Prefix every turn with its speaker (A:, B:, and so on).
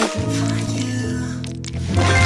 A: for you.